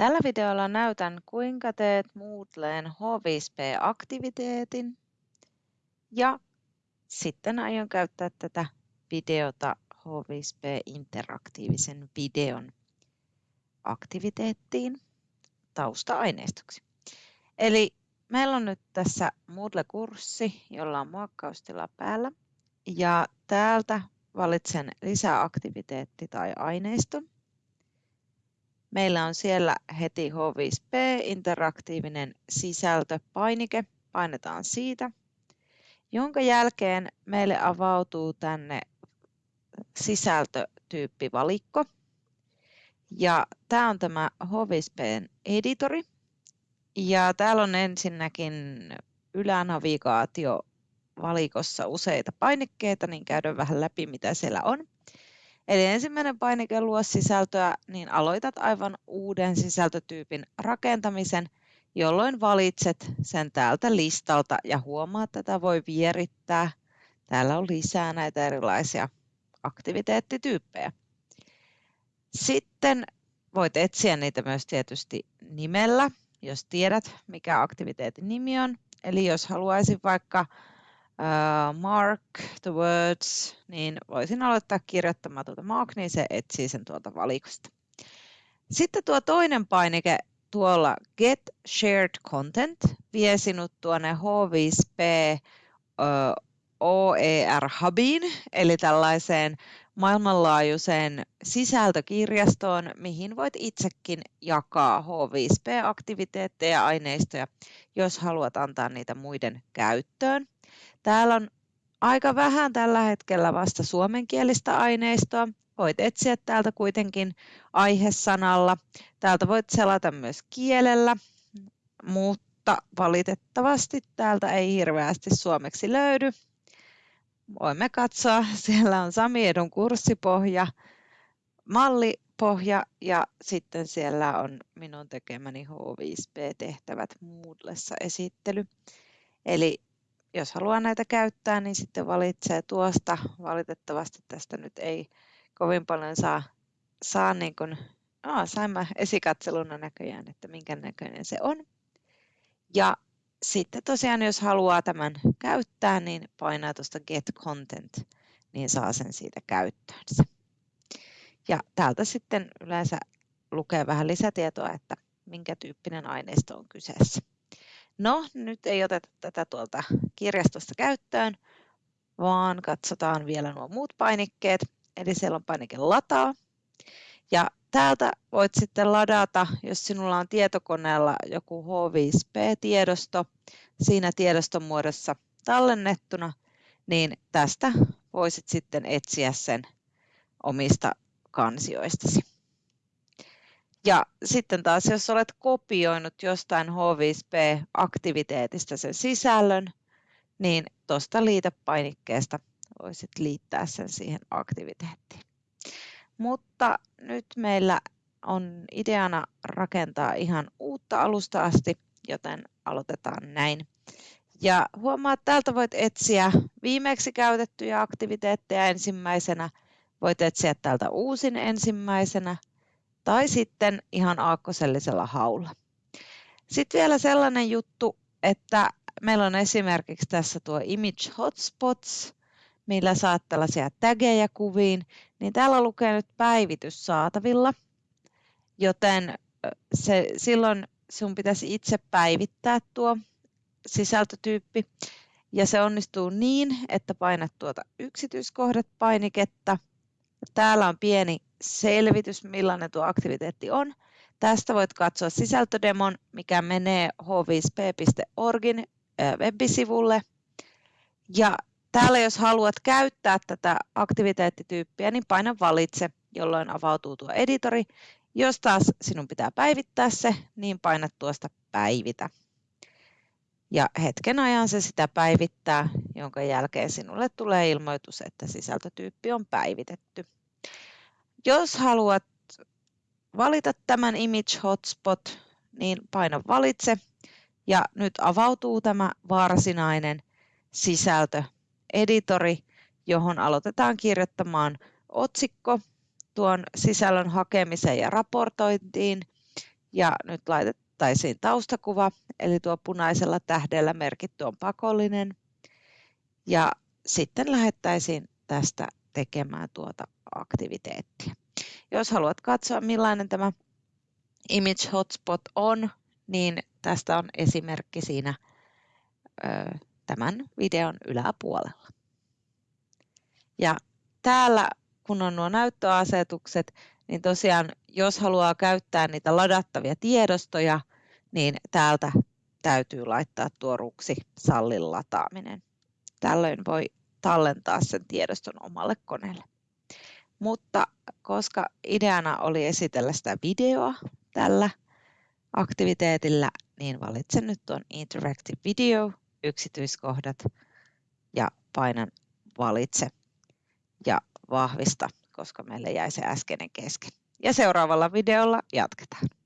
Tällä videolla näytän, kuinka teet Moodleen H5P-aktiviteetin ja sitten aion käyttää tätä videota H5P-interaktiivisen videon aktiviteettiin tausta-aineistoksi. Eli meillä on nyt tässä Moodle-kurssi, jolla on muokkaustila päällä. Ja täältä valitsen lisäaktiviteetti tai aineisto Meillä on siellä heti H5P, interaktiivinen sisältöpainike. Painetaan siitä, jonka jälkeen meille avautuu tänne sisältötyyppivalikko. Ja tämä on tämä H5Pn editori. Ja täällä on ensinnäkin ylänavigaatio valikossa useita painikkeita, niin käydään vähän läpi mitä siellä on. Eli ensimmäinen painike luo sisältöä, niin aloitat aivan uuden sisältötyypin rakentamisen, jolloin valitset sen täältä listalta ja huomaat, että tätä voi vierittää. Täällä on lisää näitä erilaisia aktiviteettityyppejä. Sitten voit etsiä niitä myös tietysti nimellä, jos tiedät mikä aktiviteetin nimi on. Eli jos haluaisin vaikka mark the words, niin voisin aloittaa kirjoittamaan tuota mark, niin se etsii sen tuolta valikosta. Sitten tuo toinen painike tuolla Get Shared Content vie sinut tuonne H5P uh, OER Hubiin, eli tällaiseen maailmanlaajuiseen sisältökirjastoon, mihin voit itsekin jakaa H5P-aktiviteetteja ja aineistoja, jos haluat antaa niitä muiden käyttöön. Täällä on aika vähän tällä hetkellä vasta suomenkielistä aineistoa. Voit etsiä täältä kuitenkin aihesanalla. Täältä voit selata myös kielellä, mutta valitettavasti täältä ei hirveästi suomeksi löydy. Voimme katsoa, siellä on Sami Edun kurssipohja, mallipohja ja sitten siellä on minun tekemäni H5P-tehtävät Moodlessa esittely. Eli jos haluaa näitä käyttää, niin sitten valitsee tuosta. Valitettavasti tästä nyt ei kovin paljon saa, saa niin kuin, oh, saimme esikatseluna näköjään, että minkä näköinen se on. Ja sitten tosiaan, jos haluaa tämän käyttää, niin painaa tuosta Get Content, niin saa sen siitä käyttöönsä. Ja täältä sitten yleensä lukee vähän lisätietoa, että minkä tyyppinen aineisto on kyseessä. No, nyt ei oteta tätä tuolta kirjastosta käyttöön, vaan katsotaan vielä nuo muut painikkeet. Eli siellä on painike lataa. Ja täältä voit sitten ladata, jos sinulla on tietokoneella joku H5P-tiedosto siinä tiedoston muodossa tallennettuna, niin tästä voisit sitten etsiä sen omista kansioistasi. Ja sitten taas, jos olet kopioinut jostain H5P-aktiviteetista sen sisällön, niin tuosta liitepainikkeesta voisit liittää sen siihen aktiviteettiin. Mutta nyt meillä on ideana rakentaa ihan uutta alusta asti, joten aloitetaan näin. Ja huomaa, että täältä voit etsiä viimeksi käytettyjä aktiviteetteja ensimmäisenä, voit etsiä täältä uusin ensimmäisenä – tai sitten ihan aakkosellisella haulla. Sitten vielä sellainen juttu, että meillä on esimerkiksi tässä tuo Image Hotspots, millä saat tällaisia tägejä kuviin, niin täällä lukee nyt päivitys saatavilla, joten se, silloin sinun pitäisi itse päivittää tuo sisältötyyppi. Ja se onnistuu niin, että painat tuota yksityiskohdat painiketta. Täällä on pieni selvitys, millainen tuo aktiviteetti on. Tästä voit katsoa sisältödemon, mikä menee h5p.orgin web-sivulle. Ja täällä jos haluat käyttää tätä aktiviteettityyppiä, niin paina valitse, jolloin avautuu tuo editori. Jos taas sinun pitää päivittää se, niin painat tuosta päivitä. Ja hetken ajan se sitä päivittää, jonka jälkeen sinulle tulee ilmoitus, että sisältötyyppi on päivitetty. Jos haluat valita tämän Image Hotspot, niin paina valitse ja nyt avautuu tämä varsinainen sisältöeditori, johon aloitetaan kirjoittamaan otsikko tuon sisällön hakemiseen ja raportointiin Ja nyt laitettaisiin taustakuva, eli tuo punaisella tähdellä merkitty on pakollinen. Ja sitten lähettäisiin tästä tekemään tuota aktiviteettia. Jos haluat katsoa millainen tämä Image Hotspot on, niin tästä on esimerkki siinä ö, tämän videon yläpuolella. Ja täällä, kun on nuo näyttöasetukset, niin tosiaan, jos haluaa käyttää niitä ladattavia tiedostoja, niin täältä täytyy laittaa tuo ruksi sallin lataaminen. Tällöin voi tallentaa sen tiedoston omalle koneelle. Mutta koska ideana oli esitellä sitä videoa tällä aktiviteetillä, niin valitsen nyt tuon Interactive Video, yksityiskohdat ja painan valitse ja vahvista, koska meille jäi se äskeinen kesken. Ja seuraavalla videolla jatketaan.